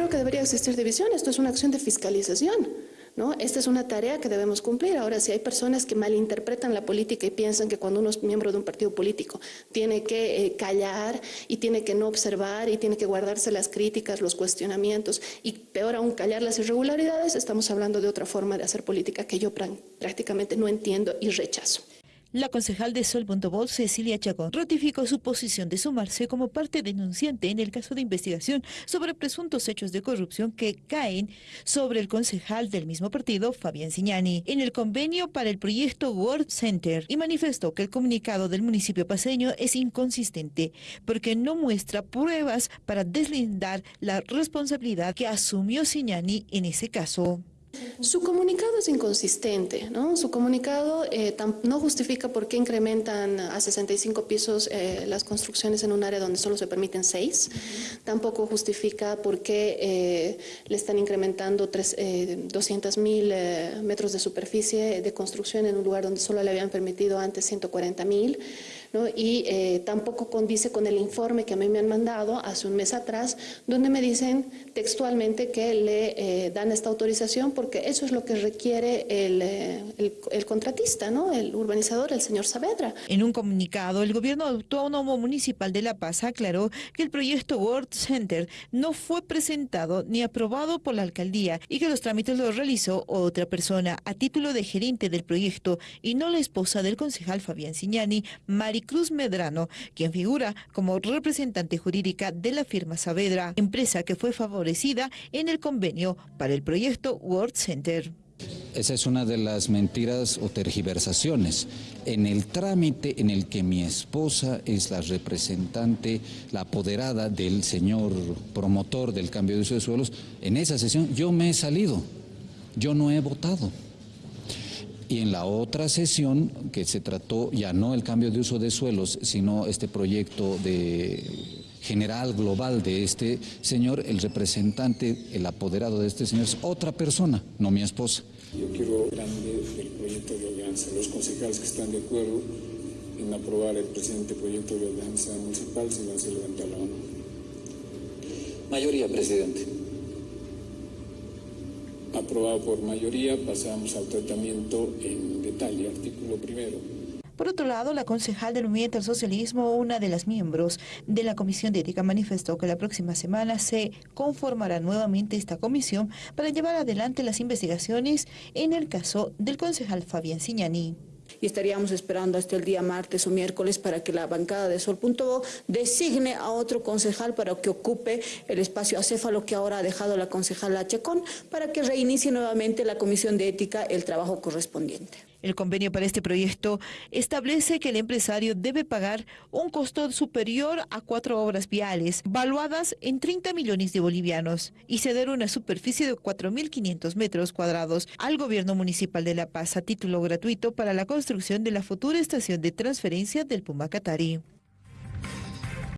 creo que debería existir división. Esto es una acción de fiscalización. ¿No? Esta es una tarea que debemos cumplir. Ahora, si hay personas que malinterpretan la política y piensan que cuando uno es miembro de un partido político tiene que eh, callar y tiene que no observar y tiene que guardarse las críticas, los cuestionamientos y peor aún callar las irregularidades, estamos hablando de otra forma de hacer política que yo prácticamente no entiendo y rechazo. La concejal de Sol.bol, Cecilia Chacón, ratificó su posición de sumarse como parte denunciante en el caso de investigación sobre presuntos hechos de corrupción que caen sobre el concejal del mismo partido, Fabián Signani, en el convenio para el proyecto World Center y manifestó que el comunicado del municipio paseño es inconsistente porque no muestra pruebas para deslindar la responsabilidad que asumió Signani en ese caso. Su comunicado es inconsistente, ¿no? Su comunicado eh, no justifica por qué incrementan a 65 pisos eh, las construcciones en un área donde solo se permiten 6. Tampoco justifica por qué eh, le están incrementando 200 mil metros de superficie de construcción en un lugar donde solo le habían permitido antes 140 mil. ¿No? Y tampoco condice con el informe que a mí me han mandado hace un mes atrás, donde me dicen textualmente que le dan esta autorización porque eso es lo que requiere eh, el, el, contratista, ¿no? el urbanizador, el señor Saavedra. En un comunicado, el gobierno autónomo municipal de La Paz aclaró que el proyecto World Center no fue presentado ni aprobado por la alcaldía y que los trámites los realizó otra persona a título de gerente del proyecto y no la esposa del concejal Fabián Signani, Maricruz Medrano, quien figura como representante jurídica de la firma Saavedra, empresa que fue favorecida en el convenio para el proyecto World Center. Esa es una de las mentiras o tergiversaciones. En el trámite en el que mi esposa es la representante, la apoderada del señor promotor del cambio de uso de suelos, en esa sesión yo me he salido, yo no he votado. Y en la otra sesión, que se trató ya no el cambio de uso de suelos, sino este proyecto de general, global de este señor, el representante, el apoderado de este señor es otra persona, no mi esposa. Yo quiero grande del proyecto de alianza, los concejales que están de acuerdo en aprobar el presente proyecto de alianza municipal, si van a levantar la mano. Mayoría, presidente. Aprobado por mayoría, pasamos al tratamiento en detalle, artículo primero. Por otro lado, la concejal del Movimiento al Socialismo, una de las miembros de la Comisión de Ética, manifestó que la próxima semana se conformará nuevamente esta comisión para llevar adelante las investigaciones en el caso del concejal Fabián Siñani y estaríamos esperando hasta el día martes o miércoles para que la bancada de Sol.bo designe a otro concejal para que ocupe el espacio acéfalo que ahora ha dejado la concejala Chacón para que reinicie nuevamente la Comisión de Ética el trabajo correspondiente. El convenio para este proyecto establece que el empresario debe pagar un costo superior a cuatro obras viales, valuadas en 30 millones de bolivianos, y ceder una superficie de 4.500 metros cuadrados al gobierno municipal de La Paz a título gratuito para la construcción de la futura estación de transferencia del Pumacatari.